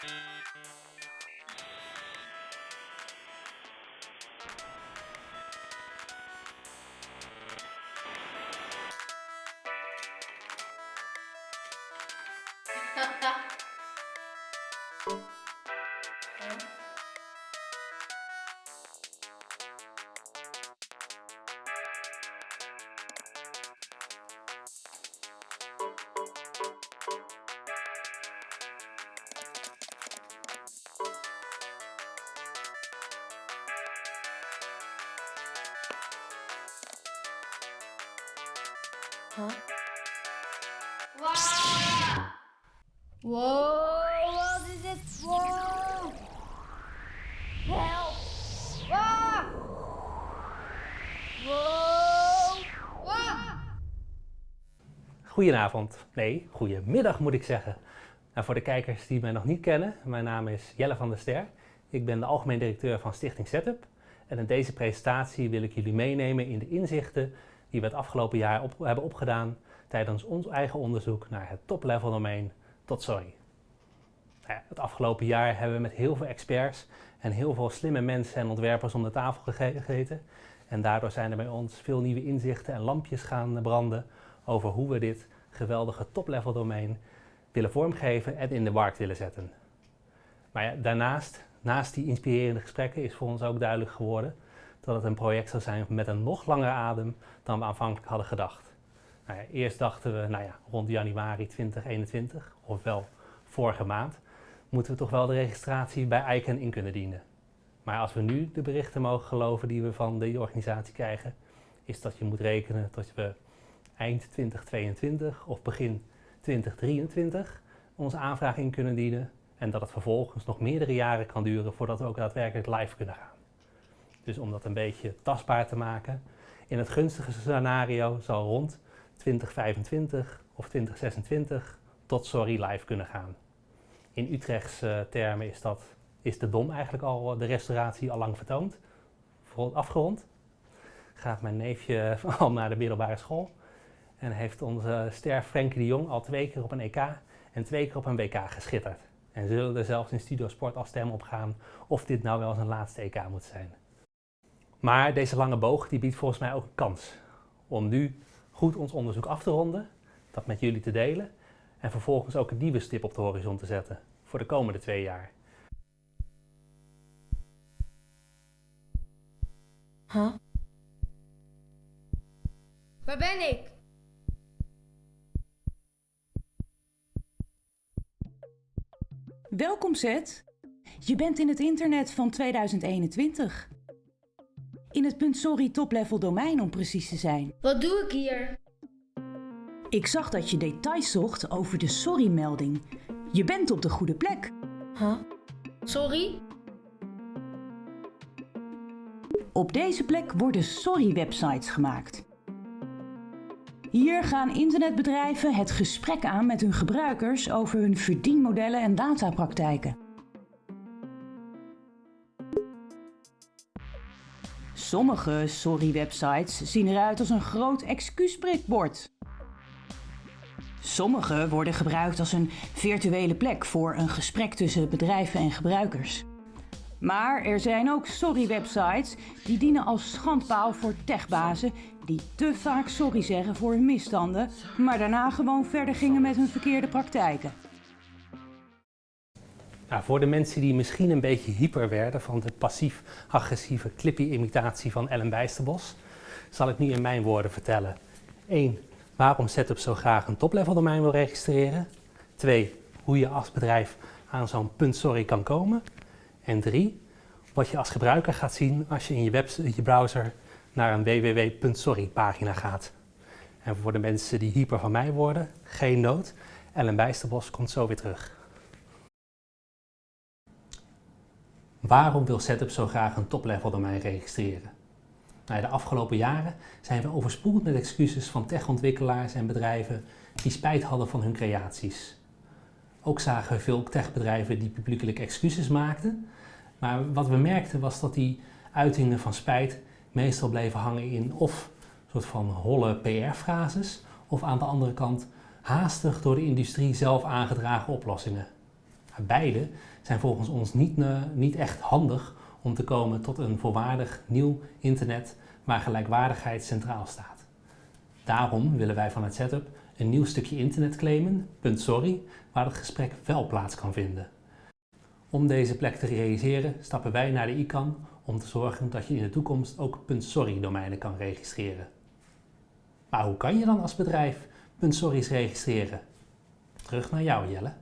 Huh? ん? Goedenavond, nee, goedemiddag moet ik zeggen. Nou, voor de kijkers die mij nog niet kennen, mijn naam is Jelle van der Ster. Ik ben de algemeen directeur van Stichting Setup. En in deze presentatie wil ik jullie meenemen in de inzichten die we het afgelopen jaar hebben opgedaan tijdens ons eigen onderzoek naar het top-level domein tot sorry. Nou ja, het afgelopen jaar hebben we met heel veel experts en heel veel slimme mensen en ontwerpers om de tafel gegeten. En daardoor zijn er bij ons veel nieuwe inzichten en lampjes gaan branden over hoe we dit geweldige top-level domein willen vormgeven en in de markt willen zetten. Maar ja, daarnaast, naast die inspirerende gesprekken, is voor ons ook duidelijk geworden dat het een project zou zijn met een nog langere adem dan we aanvankelijk hadden gedacht. Nou ja, eerst dachten we, nou ja, rond januari 2021, ofwel vorige maand, moeten we toch wel de registratie bij ICANN in kunnen dienen. Maar als we nu de berichten mogen geloven die we van de organisatie krijgen, is dat je moet rekenen tot we eind 2022 of begin 2023 onze aanvraag in kunnen dienen en dat het vervolgens nog meerdere jaren kan duren voordat we ook daadwerkelijk live kunnen gaan. Dus om dat een beetje tastbaar te maken, in het gunstige scenario zal rond 2025 of 2026 tot Sorry live kunnen gaan. In Utrechtse termen is, dat, is de DOM eigenlijk al de restauratie al lang vertoond, afgerond. Gaat mijn neefje al naar de middelbare school en heeft onze ster Frenkie de Jong al twee keer op een EK en twee keer op een WK geschitterd. En zullen er zelfs in Studio Sport al stem op gaan of dit nou wel zijn laatste EK moet zijn. Maar deze lange boog die biedt volgens mij ook een kans om nu goed ons onderzoek af te ronden, dat met jullie te delen en vervolgens ook een nieuwe stip op de horizon te zetten voor de komende twee jaar. Huh? Waar ben ik? Welkom Zet. Je bent in het internet van 2021. In het punt sorry top-level domein om precies te zijn. Wat doe ik hier? Ik zag dat je details zocht over de sorry-melding. Je bent op de goede plek. Huh? Sorry? Op deze plek worden sorry-websites gemaakt. Hier gaan internetbedrijven het gesprek aan met hun gebruikers over hun verdienmodellen en datapraktijken. Sommige sorry-websites zien eruit als een groot excuusprikbord. Sommige worden gebruikt als een virtuele plek voor een gesprek tussen bedrijven en gebruikers. Maar er zijn ook sorry-websites die dienen als schandpaal voor techbazen die te vaak sorry zeggen voor hun misstanden, maar daarna gewoon verder gingen met hun verkeerde praktijken. Nou, voor de mensen die misschien een beetje hyper werden van de passief-agressieve Clippy-imitatie van Ellen Bijsterbos, zal ik nu in mijn woorden vertellen. 1. Waarom Setup zo graag een top-level domein wil registreren. 2. Hoe je als bedrijf aan zo'n punt sorry kan komen. En 3. Wat je als gebruiker gaat zien als je in je, je browser naar een www.sorry pagina gaat. En voor de mensen die hyper van mij worden, geen nood. Ellen Bijsterbos komt zo weer terug. Waarom wil Setup zo graag een top-level domein registreren? Nou, de afgelopen jaren zijn we overspoeld met excuses van techontwikkelaars en bedrijven die spijt hadden van hun creaties. Ook zagen we veel techbedrijven die publiekelijk excuses maakten. Maar wat we merkten was dat die uitingen van spijt meestal bleven hangen in of soort van holle PR-frases, of aan de andere kant haastig door de industrie zelf aangedragen oplossingen. Beide zijn volgens ons niet, niet echt handig om te komen tot een volwaardig nieuw internet waar gelijkwaardigheid centraal staat. Daarom willen wij van het setup een nieuw stukje internet claimen, .sorry, waar het gesprek wel plaats kan vinden. Om deze plek te realiseren stappen wij naar de ICANN om te zorgen dat je in de toekomst ook .sorry domeinen kan registreren. Maar hoe kan je dan als bedrijf .sorry's registreren? Terug naar jou Jelle.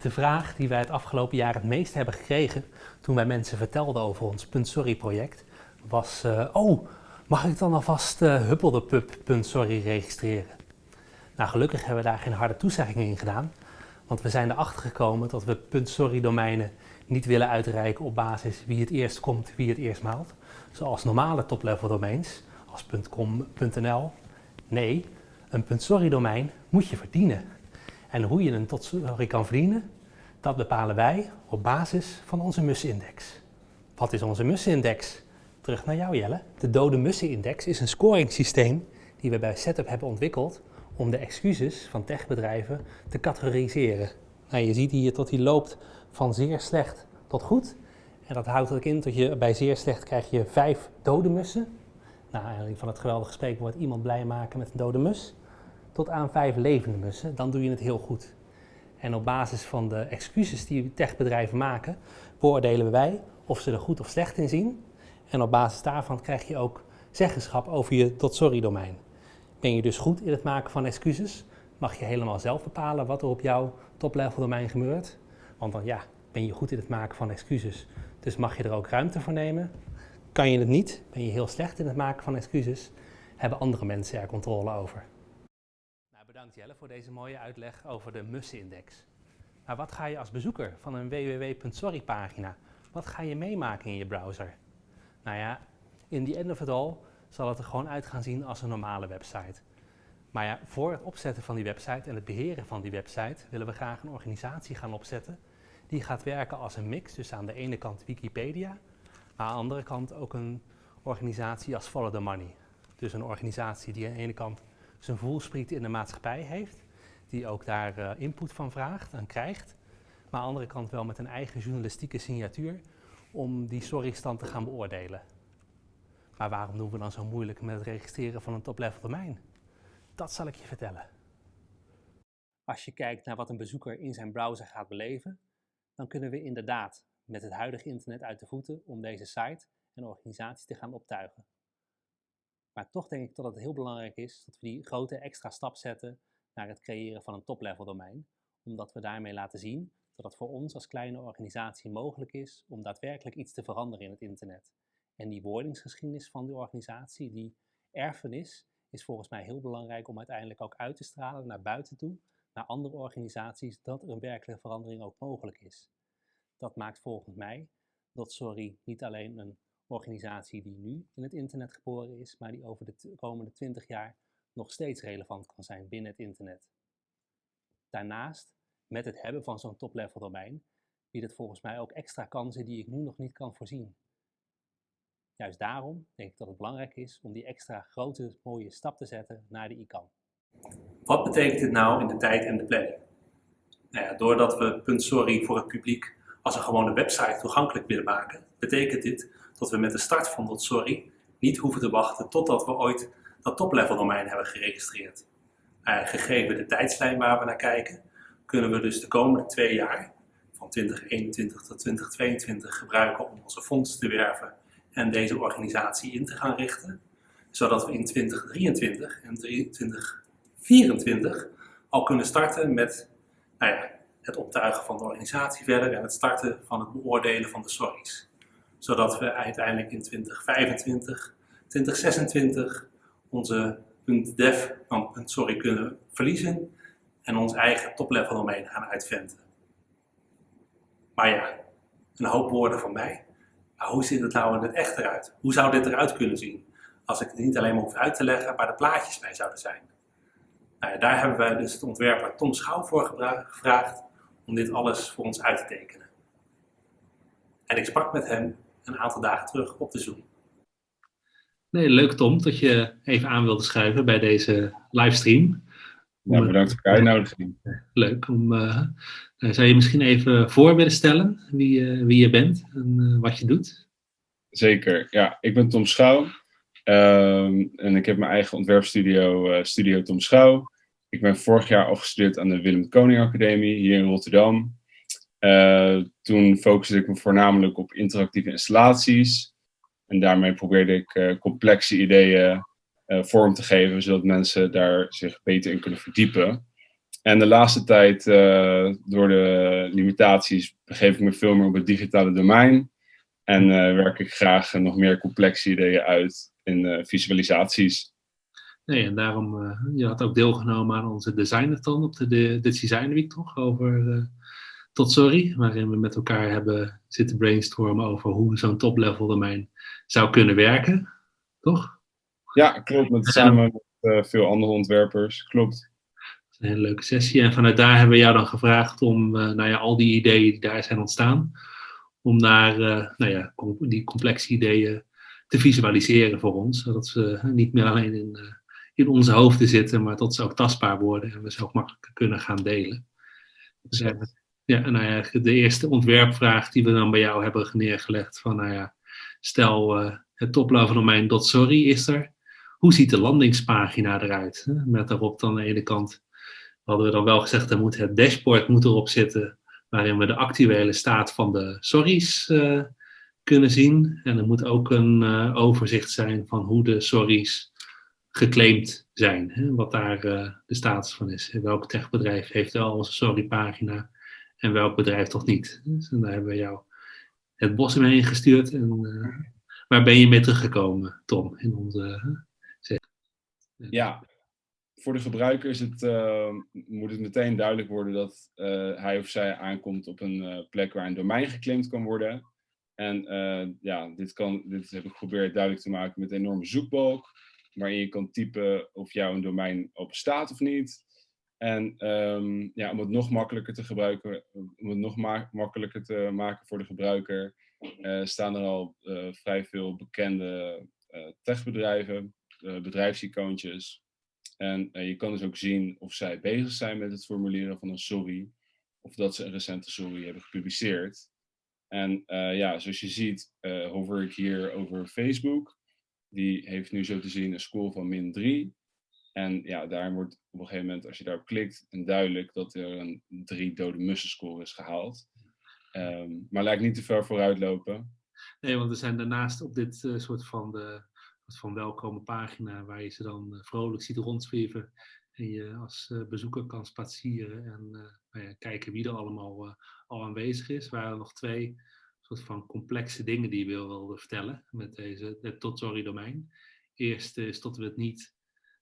De vraag die wij het afgelopen jaar het meest hebben gekregen toen wij mensen vertelden over ons .sorry project was uh, oh, mag ik dan alvast uh, eh, huppeldepup.sorry registreren? Nou, gelukkig hebben we daar geen harde toezeggingen in gedaan, want we zijn erachter gekomen dat we .sorry domeinen niet willen uitreiken op basis wie het eerst komt, wie het eerst maalt, zoals normale top-level domains als .com, .nl. Nee, een .sorry domein moet je verdienen. En hoe je een tot sorry kan verdienen, dat bepalen wij op basis van onze mussenindex. Wat is onze mussenindex? Terug naar jou Jelle. De dode mussenindex is een scoringssysteem die we bij Setup hebben ontwikkeld om de excuses van techbedrijven te categoriseren. Nou, je ziet hier dat die loopt van zeer slecht tot goed. En dat houdt ook in dat je bij zeer slecht krijg je vijf dode mussen. Nou, eigenlijk van het geweldige spreekwoord iemand blij maken met een dode mus. Tot aan vijf levende mussen, dan doe je het heel goed. En op basis van de excuses die techbedrijven maken, beoordelen wij of ze er goed of slecht in zien. En op basis daarvan krijg je ook zeggenschap over je tot sorry domein. Ben je dus goed in het maken van excuses, mag je helemaal zelf bepalen wat er op jouw top-level domein gebeurt. Want dan ja, ben je goed in het maken van excuses, dus mag je er ook ruimte voor nemen. Kan je het niet, ben je heel slecht in het maken van excuses, hebben andere mensen er controle over. Nou, bedankt Jelle voor deze mooie uitleg over de mussenindex. Maar wat ga je als bezoeker van een www.sorry pagina, wat ga je meemaken in je browser? Nou ja, in the end of it all zal het er gewoon uit gaan zien als een normale website. Maar ja, voor het opzetten van die website en het beheren van die website willen we graag een organisatie gaan opzetten die gaat werken als een mix. Dus aan de ene kant Wikipedia, maar aan de andere kant ook een organisatie als Follow the Money. Dus een organisatie die aan de ene kant zijn voelspriet in de maatschappij heeft, die ook daar uh, input van vraagt en krijgt, maar aan de andere kant wel met een eigen journalistieke signatuur om die sorrystand te gaan beoordelen. Maar waarom doen we dan zo moeilijk met het registreren van een top-level domein? Dat zal ik je vertellen. Als je kijkt naar wat een bezoeker in zijn browser gaat beleven, dan kunnen we inderdaad met het huidige internet uit de voeten om deze site en organisatie te gaan optuigen. Maar toch denk ik dat het heel belangrijk is dat we die grote extra stap zetten naar het creëren van een top-level domein, omdat we daarmee laten zien dat het voor ons als kleine organisatie mogelijk is om daadwerkelijk iets te veranderen in het internet. En die wordingsgeschiedenis van die organisatie, die erfenis, is volgens mij heel belangrijk om uiteindelijk ook uit te stralen naar buiten toe, naar andere organisaties, dat er een werkelijke verandering ook mogelijk is. Dat maakt volgens mij dat Sorry niet alleen een organisatie die nu in het internet geboren is, maar die over de komende 20 jaar nog steeds relevant kan zijn binnen het internet. Daarnaast, met het hebben van zo'n top-level domein, biedt het volgens mij ook extra kansen die ik nu nog niet kan voorzien. Juist daarom denk ik dat het belangrijk is om die extra grote mooie stap te zetten naar de ICANN. Wat betekent dit nou in de tijd en de planning? Nou doordat we .sorry voor het publiek als een gewone website toegankelijk willen maken, betekent dit dat we met de start van .sorry niet hoeven te wachten totdat we ooit dat top-level domein hebben geregistreerd. Uh, gegeven de tijdslijn waar we naar kijken, kunnen we dus de komende twee jaar, van 2021 tot 2022, gebruiken om onze fonds te werven en deze organisatie in te gaan richten, zodat we in 2023 en 2024 al kunnen starten met nou ja, het optuigen van de organisatie verder en het starten van het beoordelen van de sorry's. Zodat we uiteindelijk in 2025, 2026 onze .dev van .sorry kunnen verliezen en ons eigen top-level domein gaan uitventen. Maar ja, een hoop woorden van mij. Maar hoe ziet het nou in het echt eruit? Hoe zou dit eruit kunnen zien? Als ik het niet alleen maar hoef uit te leggen, maar de plaatjes bij zouden zijn. Nou ja, daar hebben wij dus het ontwerper Tom Schouw voor gevraagd om dit alles voor ons uit te tekenen. En ik sprak met hem een aantal dagen terug op de Zoom. Nee, leuk Tom dat je even aan wilde schuiven bij deze livestream. Ja, bedankt voor de uitnodiging. Leuk. Om, uh, zou je misschien even voor willen stellen wie, uh, wie je bent en uh, wat je doet? Zeker. Ja, ik ben Tom Schouw. Um, en ik heb mijn eigen ontwerpstudio, Studio Tom Schouw. Ik ben vorig jaar afgestudeerd aan de Willem Koning Academie hier in Rotterdam. toen focuste ik me voornamelijk op interactieve installaties. En daarmee probeerde ik complexe ideeën uh, vorm te geven, zodat mensen daar zich beter in kunnen verdiepen. En de laatste tijd, door de limitaties, begeef ik me veel meer op het digitale domein. En werk ik graag nog meer complexe ideeën uit in visualisaties. Nee, en daarom, je had ook deelgenomen aan onze designathon op de, de, de Design Week, toch? Over Tot Sorry, waarin we met elkaar hebben zitten brainstormen over hoe zo'n top-level domein zou kunnen werken, toch? Ja, klopt. Met, samen met uh, veel andere ontwerpers. Klopt. Dat is een hele leuke sessie. En vanuit daar hebben we jou dan gevraagd om nou ja, al die ideeën die daar zijn ontstaan, om daar nou ja, die complexe ideeën te visualiseren voor ons. Zodat ze niet meer alleen in, in onze hoofden zitten, maar dat ze ook tastbaar worden en we ze ook makkelijk kunnen gaan delen. Dus, ja, nou ja, de eerste ontwerpvraag die we dan bij jou hebben neergelegd van, nou ja, stel het toplevel domein .sorry is er hoe ziet de landingspagina eruit? Met daarop dan aan de ene kant, hadden we dan wel gezegd, er moet het dashboard moet erop zitten, waarin we de actuele staat van de sorries uh, kunnen zien. En er moet ook een uh, overzicht zijn van hoe de sorries geclaimd zijn, hè? wat daar uh, de status van is. Welk techbedrijf heeft wel onze sorrypagina en welk bedrijf toch niet. Dus daar hebben we jou het bos mee gestuurd. En, waar ben je mee teruggekomen, Tom, in onze ja, voor de gebruiker is het, uh, moet het meteen duidelijk worden dat hij of zij aankomt op een plek waar een domein geclaimd kan worden. En ja, dit, kan, dit heb ik geprobeerd duidelijk te maken met een enorme zoekbalk, waarin je kan typen of jouw domein open staat of niet. En um, ja, om het nog makkelijker te gebruiken, om het nog ma makkelijker te maken voor de gebruiker, staan er al vrij veel bekende techbedrijven uh, bedrijfsicoontjes. En je kan dus ook zien of zij bezig zijn met het formuleren van een sorry. Of dat ze een recente sorry hebben gepubliceerd. En ja, zoals je ziet, hover ik hier over Facebook. Die heeft nu zo te zien een score van min 3. En ja, daar wordt op een gegeven moment, als je daarop klikt, duidelijk dat er een 3 dode mussen score is gehaald. Um, maar lijkt niet te ver vooruit lopen. Nee, want er zijn daarnaast op dit uh, soort van de van welkome pagina waar je ze dan eh, vrolijk ziet rondzweven. En je als eh, bezoeker kan spazieren en eh, nou kijken wie er allemaal al aanwezig is. Er nog twee van complexe dingen die je wilde vertellen met deze het tot sorry domein. Eerst is dat we het niet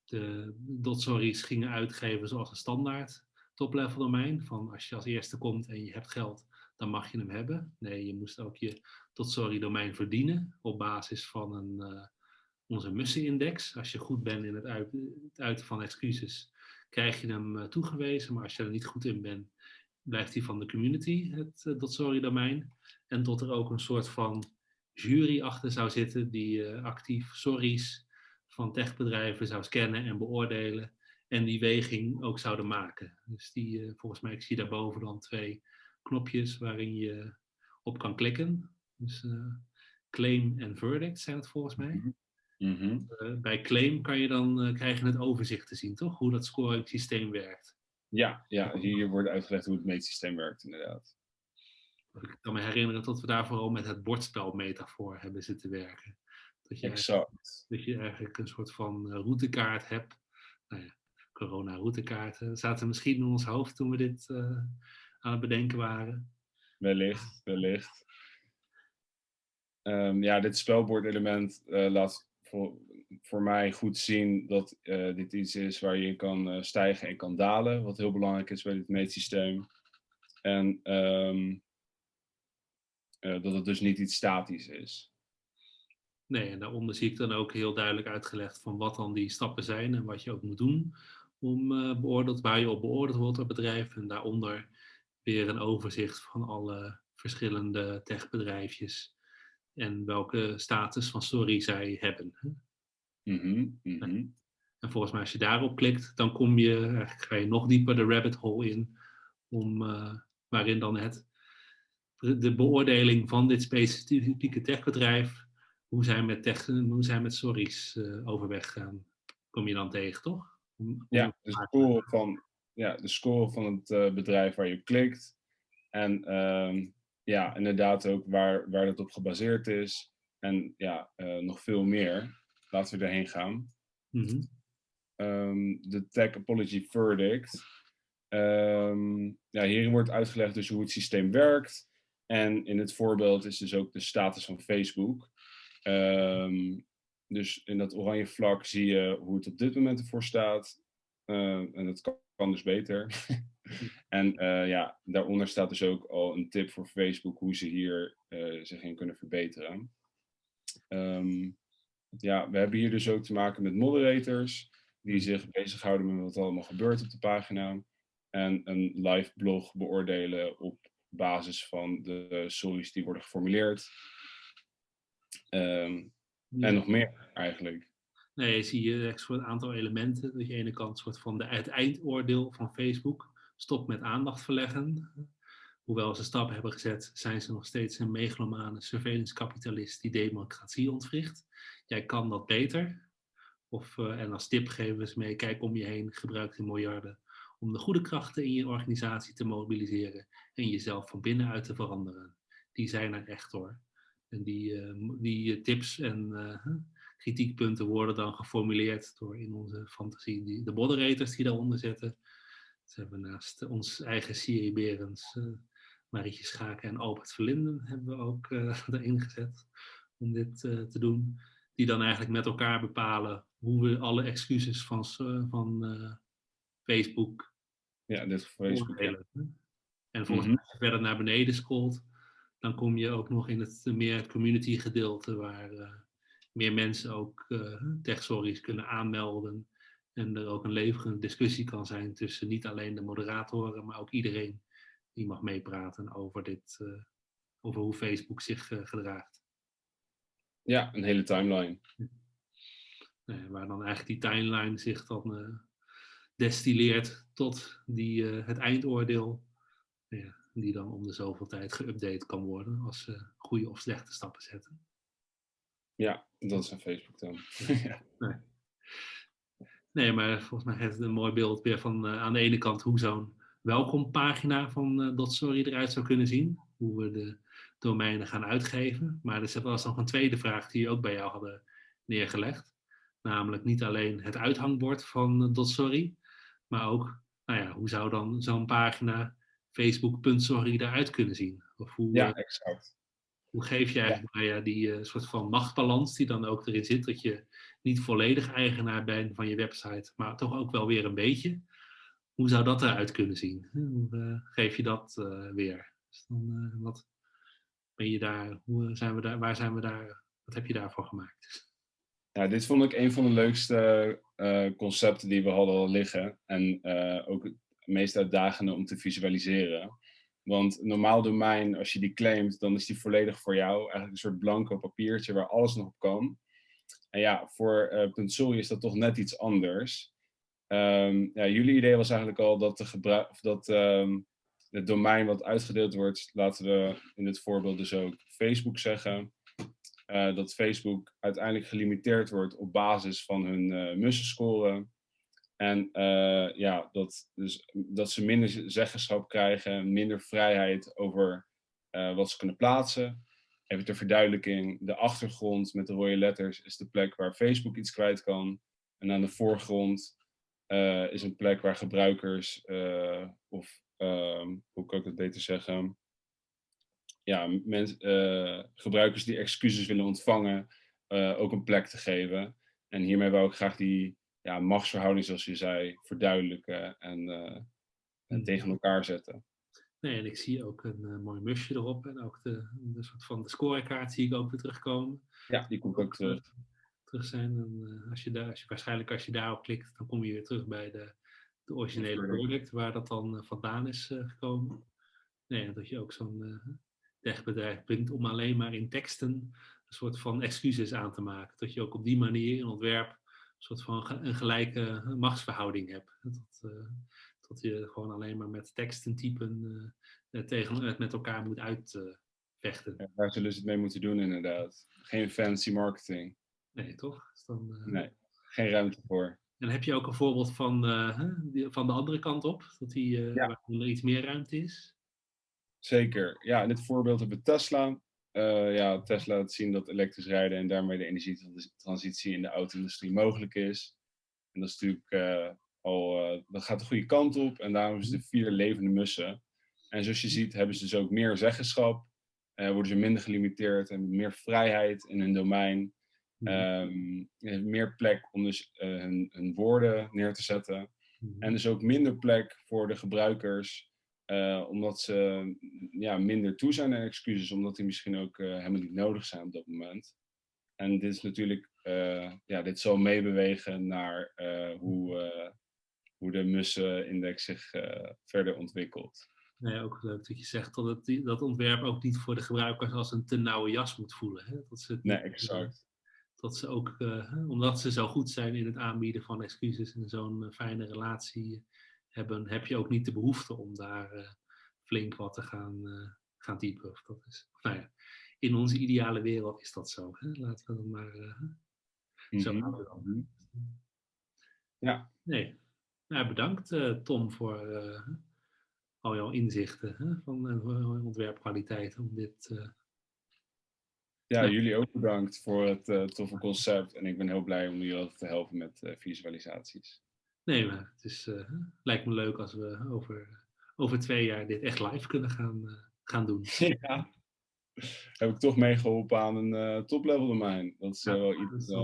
de dot sorry's gingen uitgeven zoals een standaard top level domein. Van als je als eerste komt en je hebt geld, dan mag je hem hebben. Nee, je moest ook je tot sorry domein verdienen op basis van een, uh, onze mussenindex. Als je goed bent in het, uiten van excuses, krijg je hem uh, toegewezen. Maar als je er niet goed in bent, blijft hij van de community, het uh, sorry domein. En tot er ook een soort van jury achter zou zitten die uh, actief sorry's van techbedrijven zou scannen en beoordelen. En die weging ook zouden maken. Dus die, volgens mij, ik zie daarboven dan twee knopjes waarin je op kan klikken. Dus claim en verdict zijn het volgens mij. Mhm. Mm -hmm. uh, bij claim kan je dan krijg je het overzicht te zien, toch? Hoe dat scoring systeem werkt. Ja, ja, hier wordt uitgelegd hoe het meetsysteem werkt, inderdaad. Ik kan me herinneren dat we daar vooral met het bordspelmetafoor hebben zitten werken. Dat je exact. Dat je eigenlijk een soort van uh, routekaart hebt. Nou ja, corona-routekaarten zaten misschien in ons hoofd toen we dit aan het bedenken waren. Wellicht, wellicht. Um, ja, dit spelbordelement laat voor, mij goed zien dat uh, dit iets is waar je kan uh, stijgen en kan dalen, wat heel belangrijk is bij dit meetsysteem. En um, uh, dat het dus niet iets statisch is. Nee, en daaronder zie ik dan ook heel duidelijk uitgelegd van wat dan die stappen zijn en wat je ook moet doen om beoordeeld, waar je op beoordeeld wordt door bedrijf. En daaronder weer een overzicht van alle verschillende techbedrijfjes en welke status van sorry zij hebben. Mhm, mhm. En volgens mij als je daarop klikt, dan kom je, eigenlijk ga je nog dieper de rabbit hole in, om, uh, waarin dan het, de beoordeling van dit specifieke techbedrijf, hoe zij met, tech, hoe zij met sorry's uh, overweg gaan, kom je dan tegen, toch? Om, ja, de score, van, ja, de score van het uh, bedrijf waar je klikt. En um, ja, inderdaad ook waar, waar dat op gebaseerd is. En ja, nog veel meer. Laten we erheen gaan. Mm -hmm um, de Tech Apology Verdict. Um, ja, hierin wordt uitgelegd dus hoe het systeem werkt. En in het voorbeeld is dus ook de status van Facebook. Um, dus in dat oranje vlak zie je hoe het op dit moment ervoor staat. Uh, en dat kan, kan dus beter. en uh, ja, daaronder staat dus ook al een tip voor Facebook hoe ze hier uh, zich in kunnen verbeteren. Um, ja, we hebben hier dus ook te maken met moderators die zich bezighouden met wat allemaal gebeurt op de pagina. En een live blog beoordelen op basis van de stories die worden geformuleerd. Um, En nog meer eigenlijk. Nee, zie je echt een aantal elementen. Dat je aan de ene kant soort van de, het eindoordeel van Facebook. Stop met aandacht verleggen. Hoewel ze stappen hebben gezet, zijn ze nog steeds een megalomane surveillance-kapitalist die democratie ontwricht. Jij kan dat beter. Of, uh, en als tip geven we ze mee, kijk om je heen, gebruik de miljarden om de goede krachten in je organisatie te mobiliseren en jezelf van binnenuit te veranderen. Die zijn er echt hoor. En die, uh, die tips en kritiekpunten worden dan geformuleerd door in onze fantasie die, de moderators die daaronder zitten. Ze hebben naast ons eigen Siri Berends, Marietje Schaken en Albert Verlinden hebben we ook erin gezet om dit te doen die dan eigenlijk met elkaar bepalen hoe we alle excuses van, uh, van uh, Facebook. Ja, dit Facebook. En volgens mij, als je verder naar beneden scrolt, dan kom je ook nog in het meer het community gedeelte, waar uh, meer mensen ook tech-stories kunnen aanmelden. En er ook een levende discussie kan zijn tussen niet alleen de moderatoren, maar ook iedereen die mag meepraten over, dit, over hoe Facebook zich gedraagt. Ja, een hele timeline. Nee, waar dan eigenlijk die timeline zich dan uh, destilleert tot die, uh, het eindoordeel. Ja, die dan om de zoveel tijd geüpdate kan worden als ze goede of slechte stappen zetten. Ja, dat is een Facebook dan. ja. nee. nee. maar volgens mij heeft het een mooi beeld weer van uh, aan de ene kant hoe zo'n welkompagina van uh, .sorry eruit zou kunnen zien. Hoe we de domeinen gaan uitgeven. Maar er was nog een tweede vraag die we ook bij jou hadden neergelegd. Namelijk niet alleen het uithangbord van .sorry, maar ook, nou ja, hoe zou dan zo'n pagina facebook.sorry eruit kunnen zien? Of hoe, ja, exact. Hoe geef je eigenlijk. Nou ja, die uh, soort van machtbalans die dan ook erin zit, dat je niet volledig eigenaar bent van je website, maar toch ook wel weer een beetje. Hoe zou dat eruit kunnen zien? Hoe uh, geef je dat uh, weer? Dus dan, wat, ben je daar, hoe zijn we daar, waar zijn we daar, wat heb je daarvoor gemaakt? Ja, dit vond ik een van de leukste uh, concepten die we hadden al liggen. En uh, ook het meest uitdagende om te visualiseren. Want een normaal domein, als je die claimt, dan is die volledig voor jou. Eigenlijk een soort blanco papiertje waar alles nog op kan. En ja, voor uh, is dat toch net iets anders. Um, ja, jullie idee was eigenlijk al dat, de of dat um, het domein wat uitgedeeld wordt, laten we in dit voorbeeld dus ook Facebook zeggen. Uh, dat Facebook uiteindelijk gelimiteerd wordt op basis van hun uh. En uh, ja, dat, dus, dat ze minder zeggenschap krijgen, minder vrijheid over wat ze kunnen plaatsen. Even ter verduidelijking, de achtergrond met de rode letters is de plek waar Facebook iets kwijt kan. En aan de voorgrond is een plek waar gebruikers of uh, hoe kan ik het beter zeggen? Ja, gebruikers die excuses willen ontvangen, ook een plek te geven. En hiermee wou ik graag die ja, machtsverhouding, zoals je zei, verduidelijken en, en hmm. tegen elkaar zetten. Nee, en ik zie ook een mooi musje erop en ook de, de soort van de scorekaart zie ik ook weer terugkomen. Ja, die komt ook terug. Terug zijn. En, als je daar, als je, waarschijnlijk als je daarop klikt, dan kom je weer terug bij de de originele product waar dat dan vandaan is gekomen. Nee, dat je ook zo'n techbedrijf brengt om alleen maar in teksten een soort van excuses aan te maken. Dat je ook op die manier in ontwerp een soort van een gelijke machtsverhouding hebt. Dat, dat je gewoon alleen maar met teksten typen tegen, het met elkaar moet uitvechten. Ja, daar zullen ze het mee moeten doen inderdaad. Geen fancy marketing. Nee, toch? Dan, nee, geen ruimte voor. En heb je ook een voorbeeld van, van de andere kant op? Dat die, ja. waar er iets meer ruimte is? Zeker. Ja, in dit voorbeeld hebben we Tesla. Uh, ja, Tesla laat zien dat elektrisch rijden en daarmee de energietransitie in de auto-industrie mogelijk is. En dat is natuurlijk uh, al, uh, dat gaat de goede kant op en daarom is de vier levende mussen. En zoals je ziet hebben ze dus ook meer zeggenschap, worden ze minder gelimiteerd en meer vrijheid in hun domein. Um, meer plek om dus hun, hun, woorden neer te zetten. En dus ook minder plek voor de gebruikers uh, omdat ze ja, minder toe zijn aan excuses, omdat die misschien ook uh, helemaal niet nodig zijn op dat moment. En dit is natuurlijk, uh, ja, dit zal meebewegen naar hoe, hoe de mussenindex zich verder ontwikkelt. Nee, ook leuk dat je zegt dat het, dat ontwerp ook niet voor de gebruikers als een te nauwe jas moet voelen. Hè? Dat ze nee, exact. Dat ze ook, omdat ze zo goed zijn in het aanbieden van excuses en zo'n fijne relatie hebben, heb je ook niet de behoefte om daar uh, flink wat te gaan, uh, gaan typen. Of dat is, nou ja, in onze ideale wereld is dat zo. Hè? Laten we dat maar uh, mm -hmm. zo mhm. houden. Ja. Nee. Nou, bedankt Tom voor al jouw inzichten hè, van ontwerpkwaliteit om dit... Ja, jullie ook bedankt voor het toffe concept. En ik ben heel blij om jullie te helpen met visualisaties. Nee, maar het is, uh, lijkt me leuk als we over, over twee jaar dit echt live kunnen gaan, uh, gaan doen. Ja. Heb ik toch meegeholpen aan een uh, top-level domein. Dat is ja, wel iets.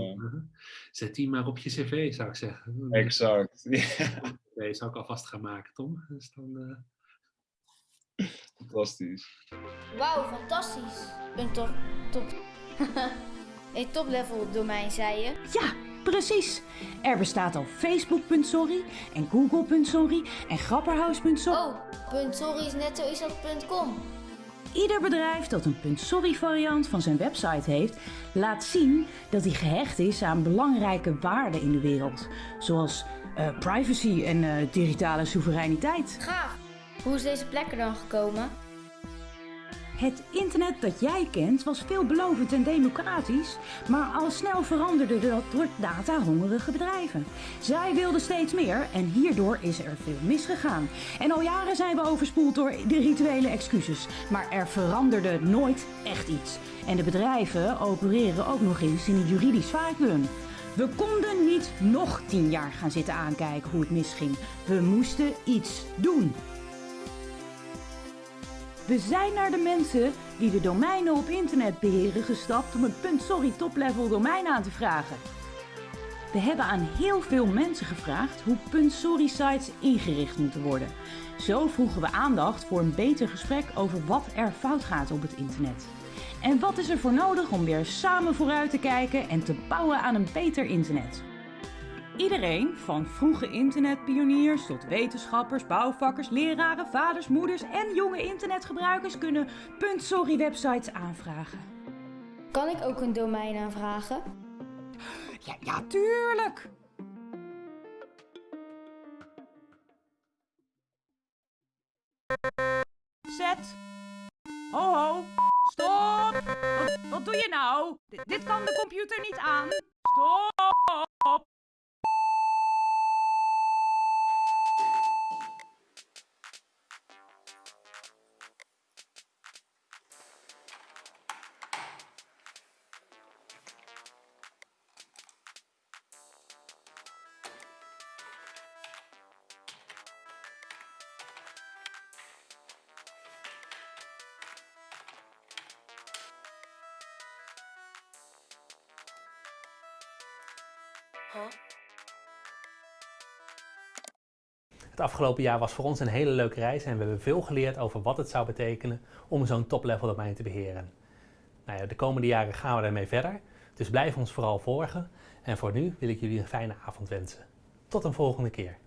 Zet die maar op je cv, zou ik zeggen. Exact. Nee, zou ik alvast gaan maken, Tom. Dus dan, Fantastisch. Wauw, fantastisch. Een top. top. een top-level domein, zei je? Ja, Precies. Er bestaat al Facebook.sorry en Google.sorry en Grapperhaus.sorry. Oh, .sorry is net zo is als .com. Ieder bedrijf dat een .sorry variant van zijn website heeft, laat zien dat hij gehecht is aan belangrijke waarden in de wereld. Zoals uh, privacy en uh, digitale soevereiniteit. Gaaf. Hoe is deze plek er dan gekomen? Het internet dat jij kent was veelbelovend en democratisch, maar al snel veranderde dat door data-hongerige bedrijven. Zij wilden steeds meer en hierdoor is er veel misgegaan. En al jaren zijn we overspoeld door de rituele excuses, maar er veranderde nooit echt iets. En de bedrijven opereren ook nog eens in een juridisch vacuüm. We konden niet nog tien jaar gaan zitten aankijken hoe het misging. We moesten iets doen. We zijn naar de mensen die de domeinen op internet beheren gestapt om een .sorry top-level domein aan te vragen. We hebben aan heel veel mensen gevraagd hoe .sorry sites ingericht moeten worden. Zo vroegen we aandacht voor een beter gesprek over wat er fout gaat op het internet. En wat is er voor nodig om weer samen vooruit te kijken en te bouwen aan een beter internet? Iedereen, van vroege internetpioniers tot wetenschappers, bouwvakkers, leraren, vaders, moeders en jonge internetgebruikers kunnen .sorry websites aanvragen. Kan ik ook een domein aanvragen? Ja, ja tuurlijk! Zet! Ho ho! Stop! Wat, wat doe je nou? D dit kan de computer niet aan. Stop! Het afgelopen jaar was voor ons een hele leuke reis en we hebben veel geleerd over wat het zou betekenen om zo'n top-level domein te beheren. Nou ja, de komende jaren gaan we daarmee verder, dus blijf ons vooral volgen. En voor nu wil ik jullie een fijne avond wensen. Tot een volgende keer.